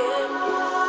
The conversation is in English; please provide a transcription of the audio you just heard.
again.